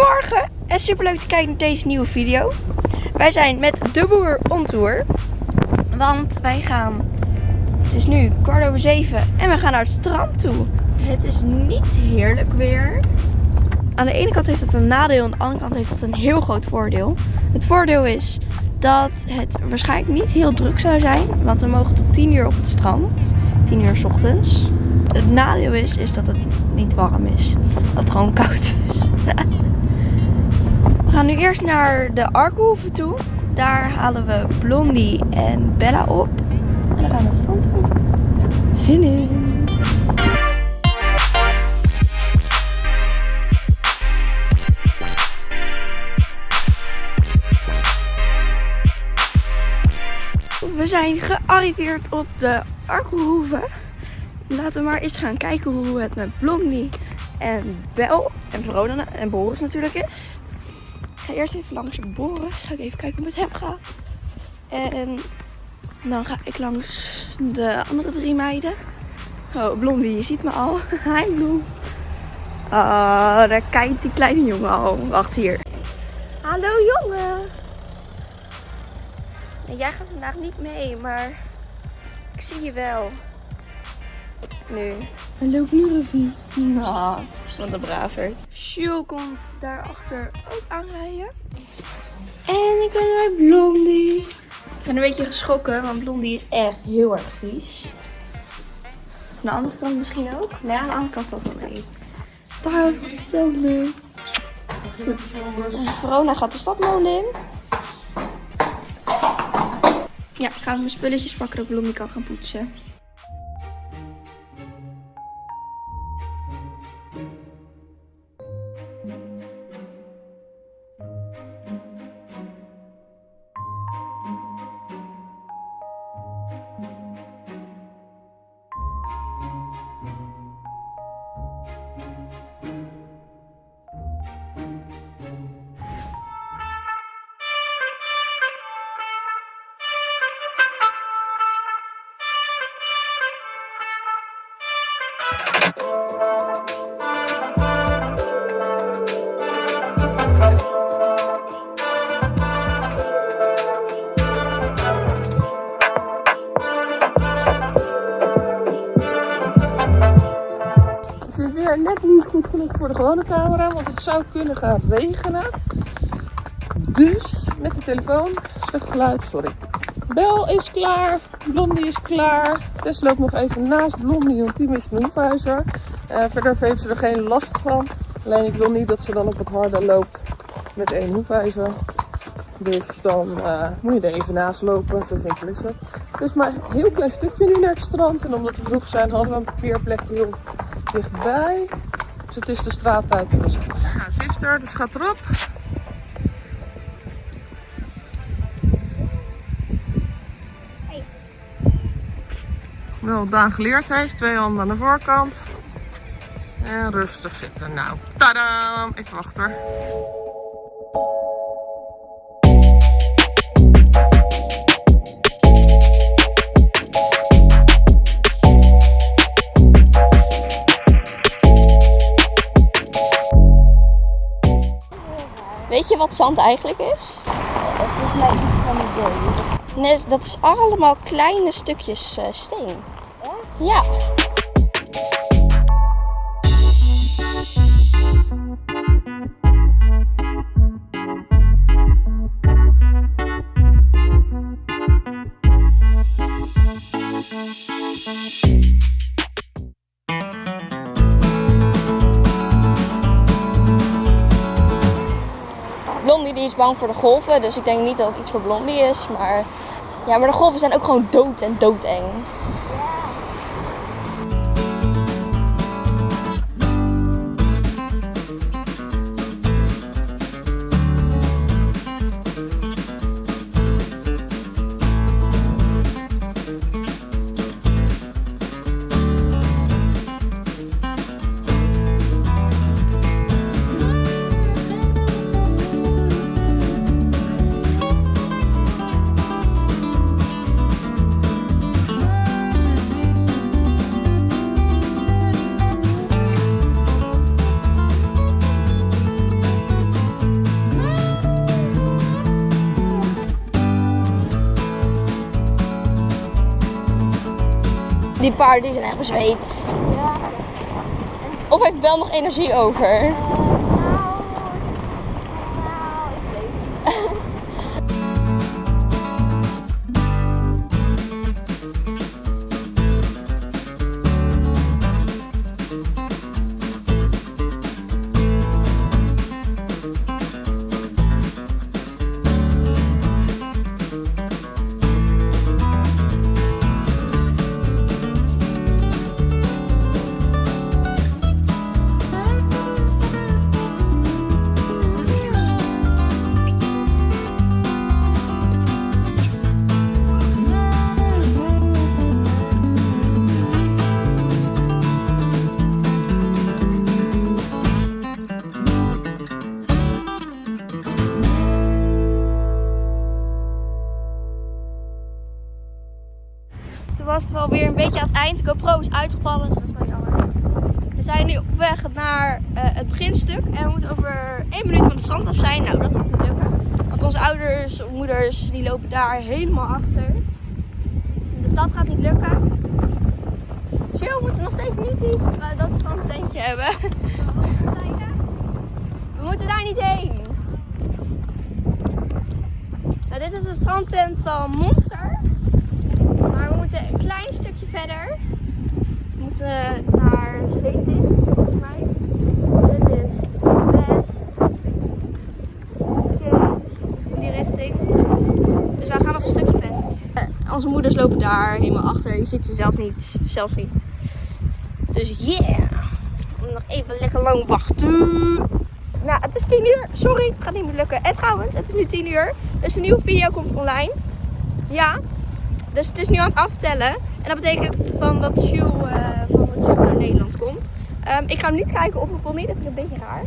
Goedemorgen en super leuk te kijken naar deze nieuwe video. Wij zijn met de boer on tour. Want wij gaan, het is nu kwart over zeven en we gaan naar het strand toe. Het is niet heerlijk weer. Aan de ene kant heeft het een nadeel, aan de andere kant heeft het een heel groot voordeel. Het voordeel is dat het waarschijnlijk niet heel druk zou zijn, want we mogen tot 10 uur op het strand. 10 uur s ochtends. Het nadeel is, is dat het niet warm is. Dat het gewoon koud is. nu eerst naar de Arkenhoeve toe. Daar halen we Blondie en Bella op. En dan gaan we strand toe. Zin in! We zijn gearriveerd op de Arkelhoeve. Laten we maar eens gaan kijken hoe het met Blondie en Bel en Verona en Boris natuurlijk is. Ga eerst even langs Boris. Ga ik even kijken hoe het met hem gaat. En dan ga ik langs de andere drie meiden. Oh, Blondie, je ziet me al. Hi, Bloem. Ah, daar kijkt die kleine jongen al. Wacht hier. Hallo, jongen. En jij gaat vandaag niet mee, maar ik zie je wel. Nu. Hallo Knurfie. Nou, wat een braver. Sjoe komt daarachter ook aanrijden. En ik ben bij Blondie. Ik ben een beetje geschrokken, want Blondie is echt heel erg vies. Aan de andere kant misschien ook? Nee, aan de andere kant valt wel mee. Daar is Blondie. Verona gaat de stadmolen in. Ja, ik ga mijn spulletjes pakken dat Blondie kan gaan poetsen. Net niet goed genoeg voor de gewone camera, want het zou kunnen gaan regenen. Dus met de telefoon, slecht geluid, sorry. Bel is klaar, Blondie is klaar. Tess loopt nog even naast Blondie, want die mist een hoefijzer. Eh, verder heeft ze er geen last van. Alleen ik wil niet dat ze dan op het harde loopt met één hoefijzer. Dus dan eh, moet je er even naast lopen, zo simpel is het. Het is maar een heel klein stukje nu naar het strand. En omdat we vroeg zijn, hadden we een parkeerplekje heel dichtbij. Dus het is de straat uit. Nou, zuster, dus gaat erop. Wel Daan geleerd heeft, twee handen aan de voorkant. En rustig zitten. Nou, tadam! Even wachten hoor. Wat zand eigenlijk is? Volgens mij iets van de zee. Nee, dat is allemaal kleine stukjes eh, steen. Ja. Bang voor de golven, dus ik denk niet dat het iets voor Blondie is. Maar ja, maar de golven zijn ook gewoon dood en doodeng. Die paarden die zijn echt bezweet. Ja. Of heeft wel nog energie over? Het wel weer een beetje aan het eind. De GoPro is uitgevallen, dus dat is wel jammer. We zijn nu op weg naar eh, het beginstuk. En we moeten over één minuut van het strand af zijn. Nou, dat niet lukken. Want onze ouders, moeders, die lopen daar helemaal achter. Dus dat gaat niet lukken. Chill, we moeten nog steeds niet iets uh, dat strandtentje hebben. We moeten daar niet heen. Nou, dit is de strandtent van Monster. Maar we moeten een klein stukje verder. We moeten naar Zeezicht, volgens mij. Is in die richting. Dus gaan nog een stukje verder. Eh, onze moeders lopen daar helemaal achter. Je ziet ze zelf niet. Zelfs niet. Dus yeah. Nog even lekker lang wachten. Nou, het is 10 uur. Sorry, het gaat niet meer lukken. En trouwens, het is nu 10 uur. Dus een nieuwe video komt online. Ja. Dus het is nu aan het aftellen. En dat betekent van dat Sjoe eh, van dat Sjoe naar Nederland komt. Ehm, ik ga hem niet kijken op mijn pony. Dat vind ik een beetje raar.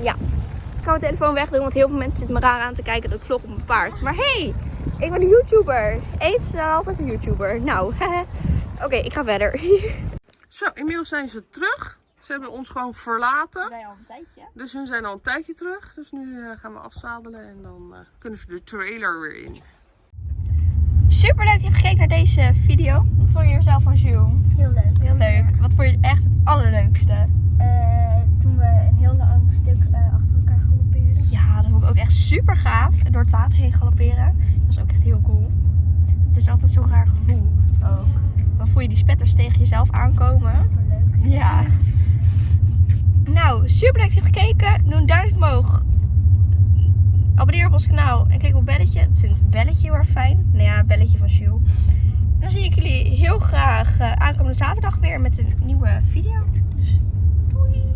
Ja. Ik ga mijn telefoon wegdoen, want heel veel mensen zitten me raar aan te kijken dat ik vlog op mijn paard. Maar hey, ik ben een YouTuber. Eet dan altijd een YouTuber. Nou, oké, ik ga verder. Zo, inmiddels zijn ze terug. Ze hebben ons gewoon verlaten. Wij al een tijdje. Dus hun zijn al een tijdje terug. Dus nu eh, gaan we afzadelen en dan eh, kunnen ze de trailer weer in. Super leuk dat je hebt gekeken naar deze video. Wat vond je er zelf van Jules? Heel leuk. Heel leuk. Wat vond je echt het allerleukste? Eh, toen we een heel lang stuk eh, achter elkaar galoppeerden. Ja, dat vond ik ook echt super gaaf. En door het water heen galopperen. Dat was ook echt heel cool. Het is altijd zo'n raar gevoel ook. Dan voel je die spetters tegen jezelf aankomen. Superleuk. Ja. Nou, super leuk dat je hebt gekeken. Doe een duimpje omhoog. Abonneer op ons kanaal en klik op het belletje. Ik vind het belletje heel erg fijn. Nou ja, het belletje van Jules. Dan zie ik jullie heel graag eh, aankomende zaterdag weer met een nieuwe video. Dus doei!